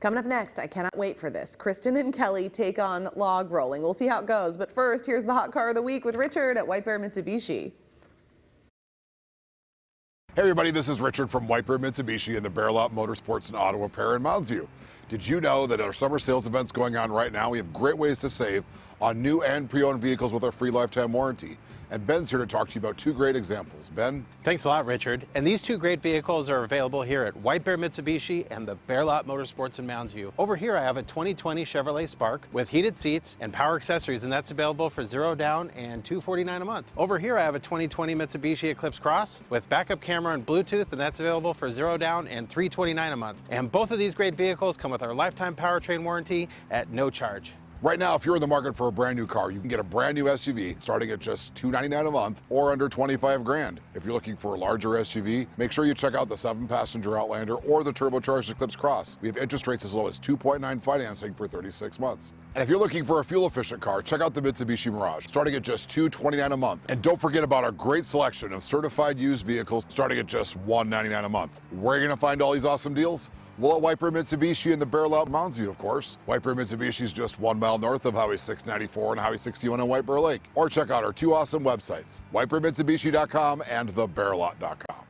Coming up next, I cannot wait for this. Kristen and Kelly take on log rolling. We'll see how it goes. But first, here's the hot car of the week with Richard at White Bear Mitsubishi. Hey everybody, this is Richard from White Bear Mitsubishi and the Bear Lot Motorsports in Ottawa, Pair, and Mounds View. Did you know that our summer sales events going on right now, we have great ways to save on new and pre-owned vehicles with our free lifetime warranty. And Ben's here to talk to you about two great examples. Ben? Thanks a lot, Richard. And these two great vehicles are available here at White Bear Mitsubishi and the Bear Lot Motorsports in Mounds View. Over here, I have a 2020 Chevrolet Spark with heated seats and power accessories, and that's available for zero down and 249 a month. Over here, I have a 2020 Mitsubishi Eclipse Cross with backup camera and Bluetooth, and that's available for zero down and 329 a month. And both of these great vehicles come with our lifetime powertrain warranty at no charge. Right now, if you're in the market for a brand new car, you can get a brand new SUV starting at just 299 a month or under 25 grand. If you're looking for a larger SUV, make sure you check out the seven passenger Outlander or the turbocharged Eclipse Cross. We have interest rates as low as 2.9 financing for 36 months. And if you're looking for a fuel efficient car, check out the Mitsubishi Mirage starting at just 229 a month. And don't forget about our great selection of certified used vehicles starting at just 199 a month. Where are you gonna find all these awesome deals? Well, at Bear Mitsubishi in the Bear Lot Mounds View, of course. White Bear Mitsubishi is just one mile north of Highway 694 and Highway 61 on White Bear Lake. Or check out our two awesome websites, whitebearmitsubishi.com and thebearlot.com.